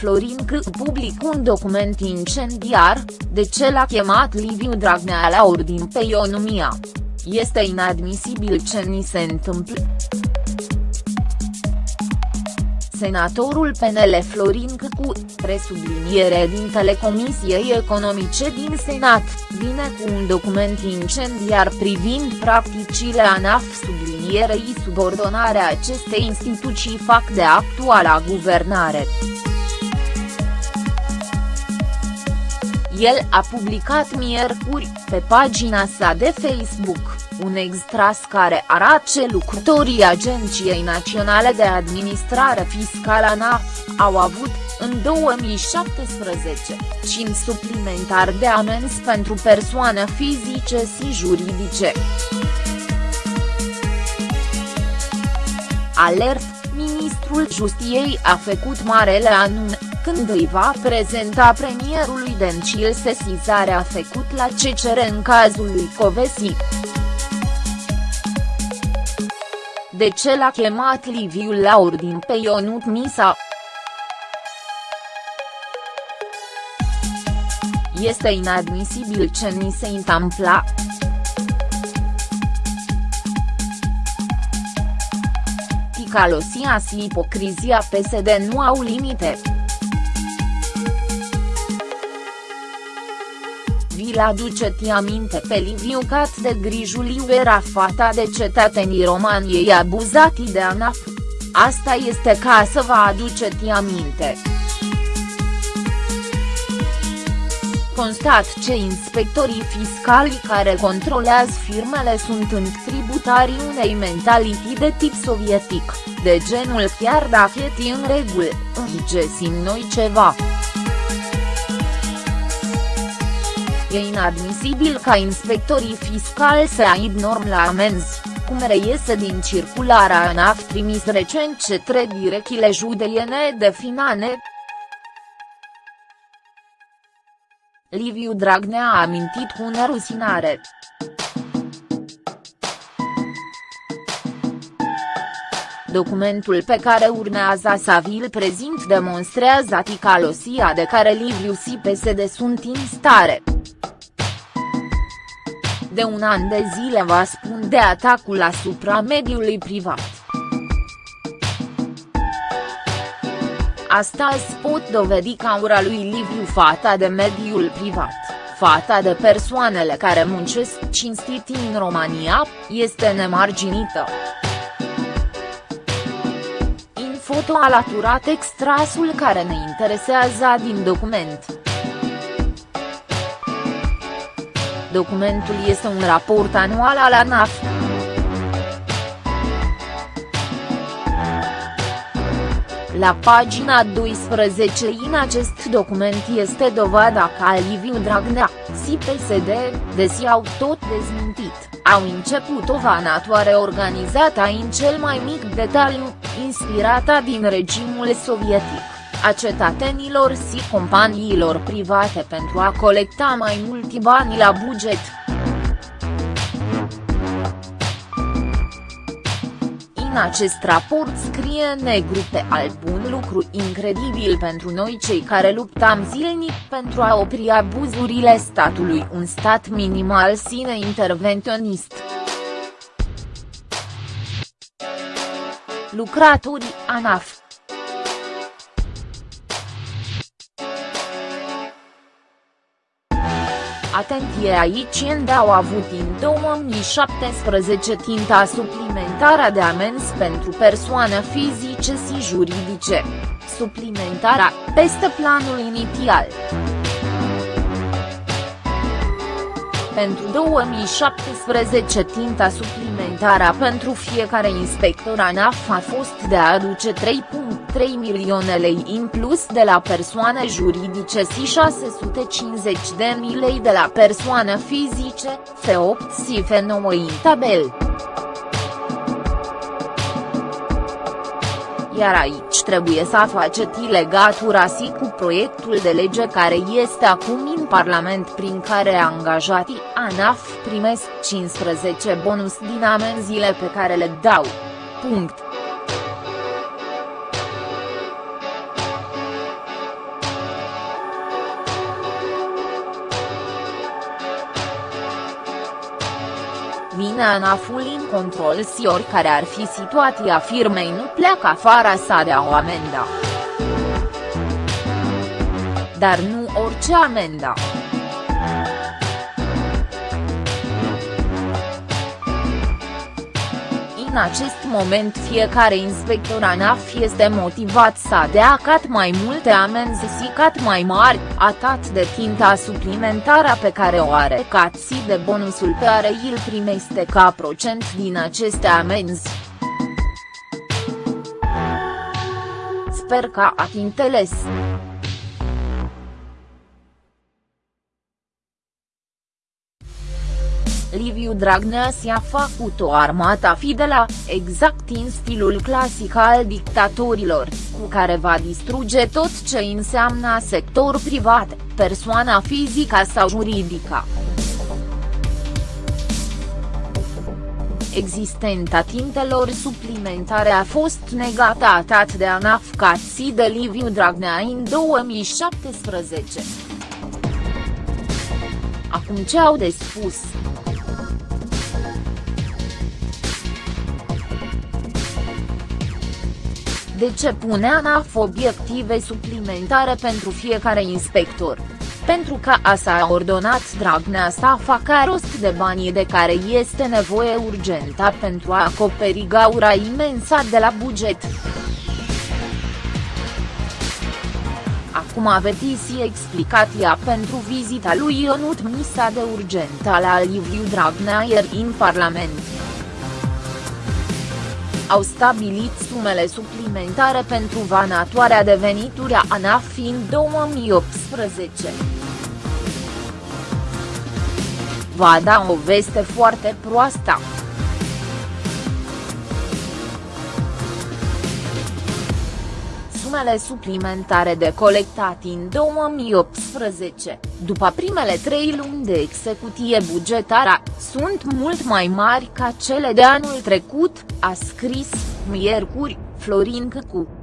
Florin C. public un document incendiar, de ce l-a chemat Liviu Dragnea la ordin pe Ionomia. Este inadmisibil ce ni se întâmplă. Senatorul PNL Florin Câcu, presubliniere din Telecomisiei Economice din Senat, vine cu un document incendiar privind practicile ANAF sublinierei subordonarea acestei instituții fac de actuala guvernare. El a publicat miercuri, pe pagina sa de Facebook, un extras care arată ce lucrătorii Agenției Naționale de Administrare Fiscală ANAF, au avut, în 2017, 5 suplimentar de amenzi pentru persoane fizice și juridice. Alert, ministrul Justiei a făcut marele anunț când îi va prezenta premierului Dencil sesizarea făcut la CCR în cazul lui Covesi. De ce l-a chemat Liviu la ordin pe Ionut Misa? Este inadmisibil ce ni se întâmpla. Ticalosia și ipocrizia PSD nu au limite. Vi-l aduceți aminte pe Liviu Cat de Grijuliu era fata de cetățenii României abuzati de ANAF. Asta este ca să vă aduceți aminte. Constat ce inspectorii fiscali care controlează firmele sunt în tributarii unei mentality de tip sovietic, de genul chiar dacă e în regulă, îngesim noi ceva. E inadmisibil ca inspectorii fiscali să aibă norm la amenzi, cum reiese din circularea ANAF trimis recent către direcțiile judeiene de finane. Liviu Dragnea a amintit cu nerusinare. Documentul pe care urmează să vi-l prezint demonstrează ticalosia de care Liviu și PSD sunt în stare de un an de zile va spun de atacul asupra mediului privat. Astăzi pot dovedi că aura lui Liviu fata de mediul privat, fata de persoanele care muncesc cinstit în România, este nemarginită. In foto alaturat extrasul care ne interesează din document. Documentul este un raport anual al ANAF. La pagina 12 în acest document este dovada că Liviu Dragnea, și PSD, desi au tot dezmintit, au început o vanatoare organizată în cel mai mic detaliu, inspirată din regimul sovietic a cetățenilor și companiilor private pentru a colecta mai mulți bani la buget. În acest raport scrie negru pe alb un lucru incredibil pentru noi cei care luptam zilnic pentru a opri abuzurile statului un stat minimal sine intervenționist. Lucratorii ANAF Atenție aici când au avut în 2017 tinta suplimentarea de amenzi pentru persoane fizice și juridice. Suplimentarea, peste planul inițial. Pentru 2017 tinta suplimentară pentru fiecare inspector ANAF a fost de a aduce 3.3 milioane lei în plus de la persoane juridice și 650 de mii lei de la persoane fizice, F8 și F9 în tabel. iar aici trebuie să faceți legatura și cu proiectul de lege care este acum în Parlament prin care angajații ANAF primesc 15 bonus din amenziile pe care le dau. Punct. Vine ANAF-ul în control si oricare ar fi situația firmei nu pleacă afară să dea o amendă. Dar nu orice amendă. În acest moment fiecare inspector ANAF este motivat să dea cat mai multe amenzi și cat mai mari, atât de tinta suplimentară pe care o are cat și de bonusul pe care îl primește ca procent din aceste amenzi. Sper că ați înțeles. Liviu Dragnea și-a făcut o armată fidelă, exact în stilul clasic al dictatorilor, cu care va distruge tot ce înseamnă sector privat, persoana fizică sau juridică. Existenta tintelor suplimentare a fost negată atât de ANAF cât și de Liviu Dragnea în 2017. Acum ce au de spus? De ce pune ANAF obiective suplimentare pentru fiecare inspector? Pentru că a s-a ordonat Dragnea să facă rost de banii de care este nevoie urgentă pentru a acoperi gaura imensă de la buget. Acum aveți și explicația pentru vizita lui Ionut Misa de urgentă la Liviu Dragnea ieri în Parlament au stabilit sumele suplimentare pentru vanatoarea de venituri a ANAF în 2018. Va da o veste foarte proastă. Sumele suplimentare de colectat în 2018, după primele trei luni de execuție bugetară, sunt mult mai mari ca cele de anul trecut, a scris, miercuri, Florin Căcu.